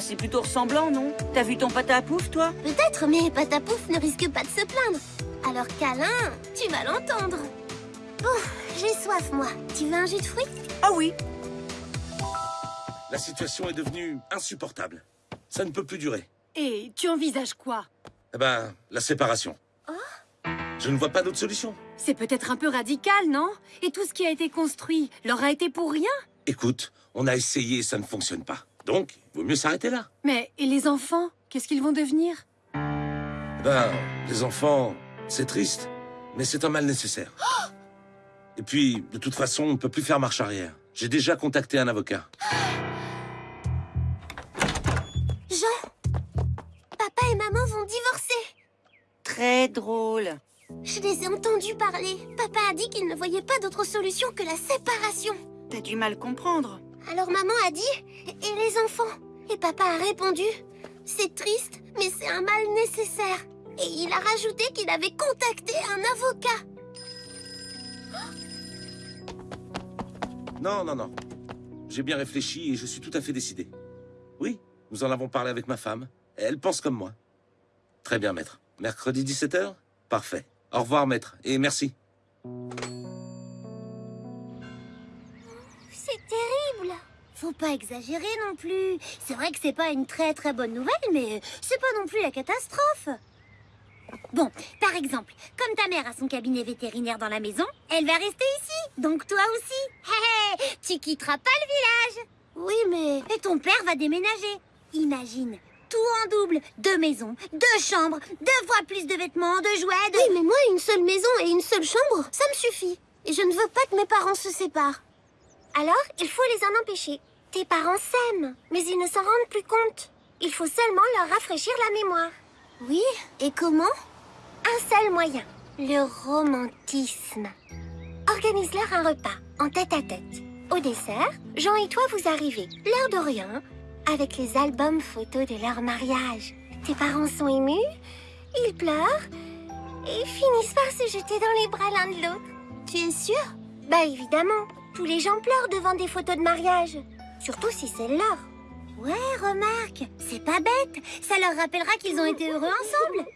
Bah, c'est plutôt ressemblant, non? T'as vu ton pâte à pouf, toi? Peut-être, mais Patapouf ne risque pas de se plaindre. Alors câlin, tu vas l'entendre. Bon, j'ai soif, moi. Tu veux un jus de fruits? Ah oui La situation est devenue insupportable. Ça ne peut plus durer. Et tu envisages quoi? Eh ben, la séparation. Je ne vois pas d'autre solution. C'est peut-être un peu radical, non? Et tout ce qui a été construit leur a été pour rien? Écoute, on a essayé et ça ne fonctionne pas. Donc, il vaut mieux s'arrêter là. Mais, et les enfants Qu'est-ce qu'ils vont devenir? Eh ben, les enfants, c'est triste, mais c'est un mal nécessaire. Et puis, de toute façon, on ne peut plus faire marche arrière. J'ai déjà contacté un avocat. Jean Papa et maman vont divorcer. Très drôle. Je les ai entendus parler. Papa a dit qu'il ne voyait pas d'autre solution que la séparation. T'as du mal comprendre. Alors maman a dit Et les enfants? Et papa a répondu C'est triste, mais c'est un mal nécessaire. Et il a rajouté qu'il avait contacté un avocat. Non, non, non. J'ai bien réfléchi et je suis tout à fait décidé. Oui, nous en avons parlé avec ma femme. Elle pense comme moi. Très bien, maître. Mercredi 17h Parfait. Au revoir, maître, et merci. Faut pas exagérer non plus. C'est vrai que c'est pas une très très bonne nouvelle, mais c'est pas non plus la catastrophe. Bon, par exemple, comme ta mère a son cabinet vétérinaire dans la maison, elle va rester ici. Donc toi aussi. Hé hé, tu quitteras pas le village. Oui, mais... Et ton père va déménager. Imagine, tout en double. Deux maisons, deux chambres, deux fois plus de vêtements, de jouets, de... Oui, mais moi, une seule maison et une seule chambre, ça me suffit. Et je ne veux pas que mes parents se séparent. Alors, il faut les en empêcher. Tes parents s'aiment, mais ils ne s'en rendent plus compte. Il faut seulement leur rafraîchir la mémoire. Oui, et comment? Un seul moyen, le romantisme. Organise-leur un repas, en tête à tête. Au dessert, Jean et toi vous arrivez, l'air de rien, avec les albums photos de leur mariage. Tes parents sont émus, ils pleurent, et finissent par se jeter dans les bras l'un de l'autre. Tu es sûr Bah évidemment, tous les gens pleurent devant des photos de mariage. Surtout si c'est leur. Ouais, remarque, c'est pas bête. Ça leur rappellera qu'ils ont été heureux ensemble.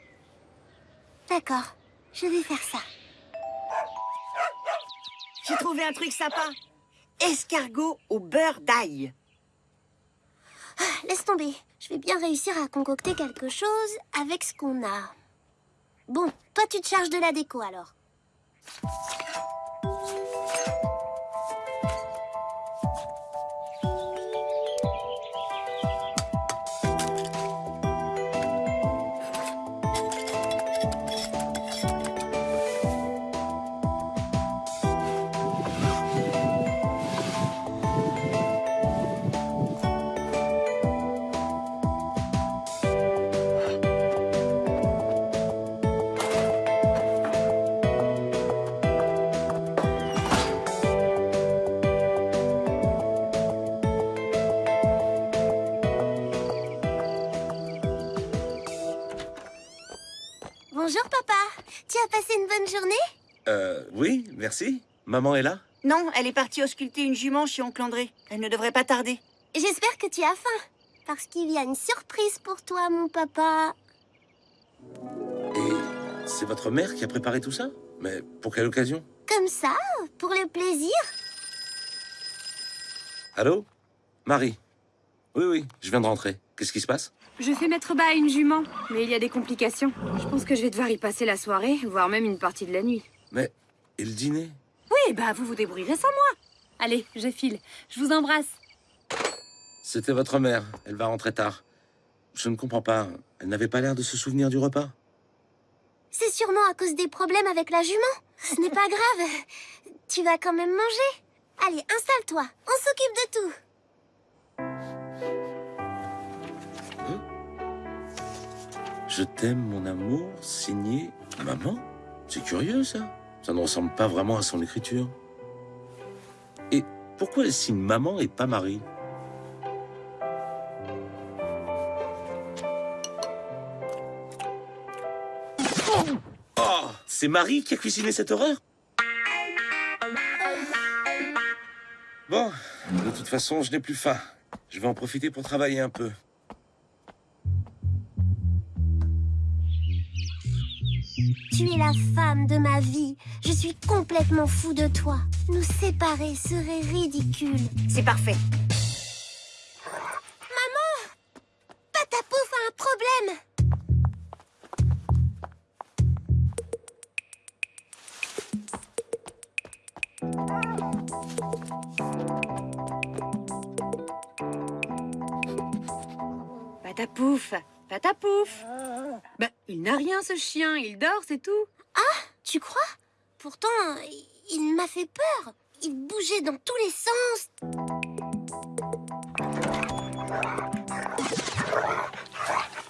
D'accord, je vais faire ça. J'ai trouvé un truc sympa. Escargot au beurre d'ail. Ah, laisse tomber. Je vais bien réussir à concocter quelque chose avec ce qu'on a. Bon, toi tu te charges de la déco alors. Bonjour papa. Tu as passé une bonne journée Euh, oui, merci. Maman est là Non, elle est partie ausculter une jument chez oncle André. Elle ne devrait pas tarder. J'espère que tu as faim. Parce qu'il y a une surprise pour toi, mon papa. Et c'est votre mère qui a préparé tout ça? Mais pour quelle occasion? Comme ça, pour le plaisir. Allô? Marie? Oui, oui, je viens de rentrer. Qu'est-ce qui se passe? Je fais mettre bas à une jument, mais il y a des complications. Je pense que je vais devoir y passer la soirée, voire même une partie de la nuit. Mais, et le dîner? Oui, bah vous vous débrouillerez sans moi. Allez, je file. Je vous embrasse. C'était votre mère. Elle va rentrer tard. Je ne comprends pas. Elle n'avait pas l'air de se souvenir du repas? C'est sûrement à cause des problèmes avec la jument. Ce n'est pas grave. Tu vas quand même manger. Allez, installe-toi. On s'occupe de tout. Je t'aime, mon amour, signé maman. C'est curieux, ça. Ça ne ressemble pas vraiment à son écriture. Et pourquoi elle signe maman et pas Marie? Oh C'est Marie qui a cuisiné cette horreur? Bon, de toute façon, je n'ai plus faim. Je vais en profiter pour travailler un peu. Tu es la femme de ma vie. Je suis complètement fou de toi. Nous séparer serait ridicule. C'est parfait. Patapouf a un problème. Patapouf Patapouf Bah, il n'a rien ce chien, il dort, c'est tout. Tu crois? Pourtant, il m'a fait peur. Il bougeait dans tous les sens.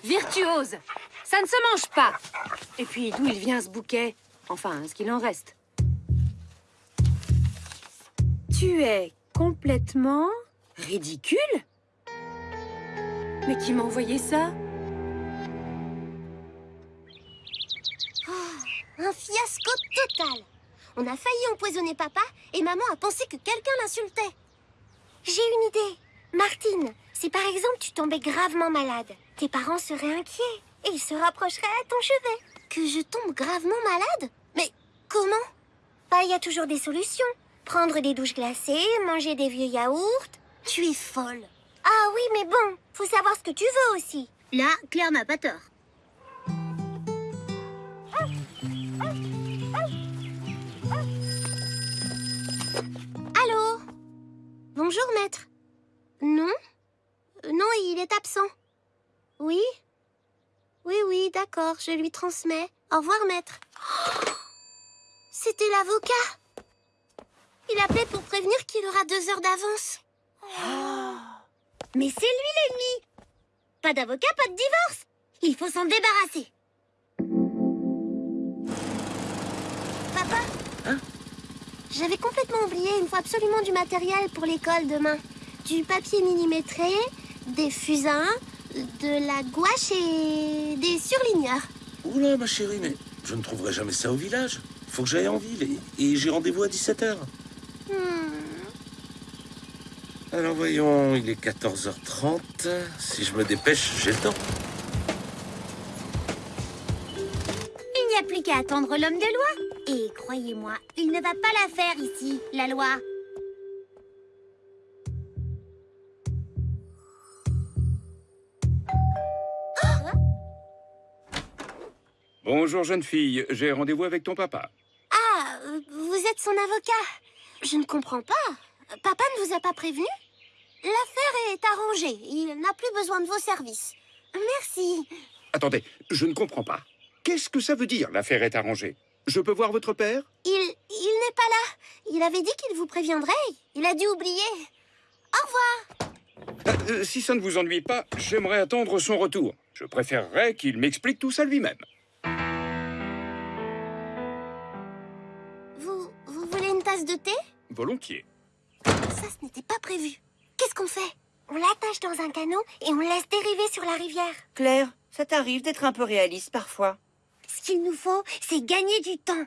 Virtuose Ça ne se mange pas Et puis, d'où il vient ce bouquet? Enfin, ce qu'il en reste. Tu es complètement ridicule? Mais qui m'a envoyé ça? Un fiasco total. On a failli empoisonner papa et maman a pensé que quelqu'un l'insultait. J'ai une idée. Martine, si par exemple tu tombais gravement malade, tes parents seraient inquiets et ils se rapprocheraient à ton chevet. Que je tombe gravement malade? Mais comment? Bah, il y a toujours des solutions. Prendre des douches glacées, manger des vieux yaourts. Tu es folle. Ah oui, mais bon, faut savoir ce que tu veux aussi. Là, Claire n'a pas tort. Bonjour, maître. Non Non, il est absent. Oui Oui, oui, d'accord, je lui transmets. Au revoir, maître. C'était l'avocat. Il appelait pour prévenir qu'il aura deux heures d'avance. Mais c'est lui l'ennemi Pas d'avocat, pas de divorce Il faut s'en débarrasser. J'avais complètement oublié, il me faut absolument du matériel pour l'école demain. Du papier millimétré, des fusains, de la gouache et des surligneurs. Oula, ma chérie, mais je ne trouverai jamais ça au village. Faut que j'aille en ville et, et j'ai rendez-vous à 17h. Hmm. Alors voyons, il est 14h30. Si je me dépêche, j'ai le temps. Il n'y a plus qu'à attendre l'homme de loi. Et croyez-moi, il ne va pas la faire ici, la loi. Bonjour jeune fille, j'ai rendez-vous avec ton papa. Ah, vous êtes son avocat. Je ne comprends pas. Papa ne vous a pas prévenu? L'affaire est arrangée. Il n'a plus besoin de vos services. Merci. Attendez, je ne comprends pas. Qu'est-ce que ça veut dire l'affaire est arrangée? Je peux voir votre père? Il, il n'est pas là. Il avait dit qu'il vous préviendrait. Il a dû oublier. Au revoir. Euh, euh, Si ça ne vous ennuie pas, j'aimerais attendre son retour. Je préférerais qu'il m'explique tout ça lui-même. Vous, vous voulez une tasse de thé? Volontiers. Ça, ce n'était pas prévu. Qu'est-ce qu'on fait? On l'attache dans un canot et on le laisse dériver sur la rivière. Claire, ça t'arrive d'être un peu réaliste parfois. Ce qu'il nous faut, c'est gagner du temps.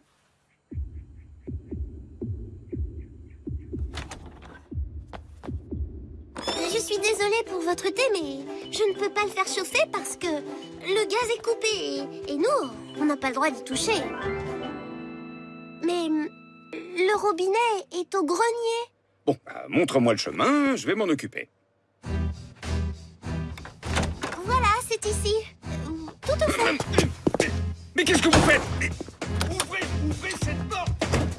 Je suis désolée pour votre thé, mais je ne peux pas le faire chauffer parce que le gaz est coupé et, et nous, on n'a pas le droit d'y toucher. Mais le robinet est au grenier. Bon, bah, montre-moi le chemin, je vais m'en occuper. Voilà, c'est ici. Euh, Tout au fond. Mais qu'est-ce que vous faites Mais Ouvrez, ouvrez cette porte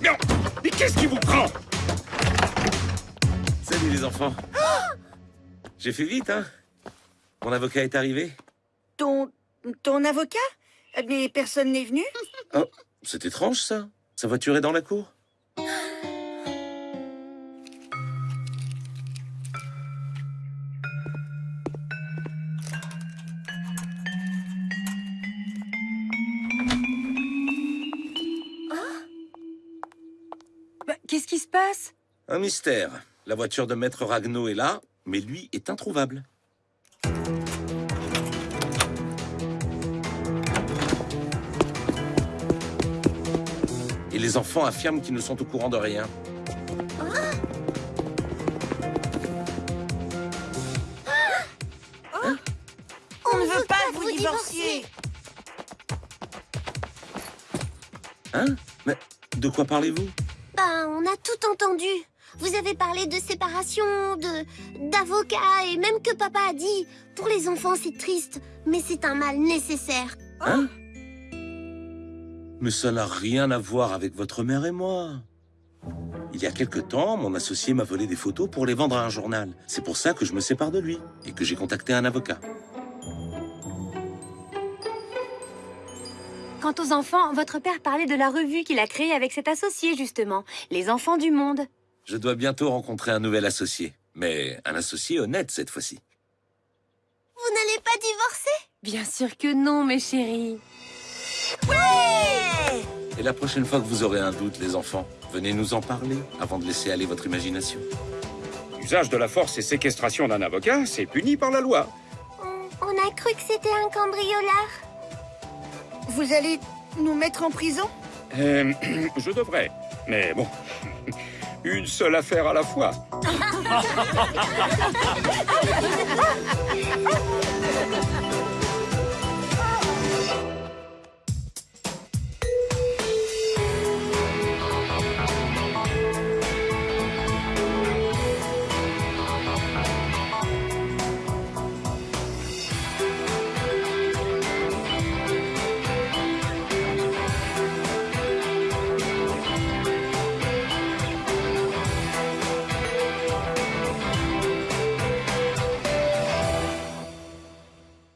Non Mais qu'est-ce qui vous prend Salut les enfants. J'ai fait vite, hein Mon avocat est arrivé. Ton, ton avocat? Mais personne n'est venu? Oh, c'est étrange ça. Sa voiture est dans la cour. Qui se passe Un mystère. La voiture de Maître Ragno est là, mais lui est introuvable. Et les enfants affirment qu'ils ne sont au courant de rien. On ne veut pas vous divorcier Hein Mais de quoi parlez-vous? Ben, on a tout entendu. Vous avez parlé de séparation, de d'avocat et même que papa a dit. Pour les enfants, c'est triste, mais c'est un mal nécessaire. Hein? Mais ça n'a rien à voir avec votre mère et moi. Il y a quelque temps, mon associé m'a volé des photos pour les vendre à un journal. C'est pour ça que je me sépare de lui et que j'ai contacté un avocat. Quant aux enfants, votre père parlait de la revue qu'il a créée avec cet associé, justement. Les enfants du monde. Je dois bientôt rencontrer un nouvel associé. Mais un associé honnête cette fois-ci. Vous n'allez pas divorcer? Bien sûr que non, mes chéris. Et la prochaine fois que vous aurez un doute, les enfants, venez nous en parler avant de laisser aller votre imagination. Usage de la force et séquestration d'un avocat, c'est puni par la loi. on, on a cru que c'était un cambriolard. Vous allez nous mettre en prison? Euh, je devrais. Mais bon, une seule affaire à la fois.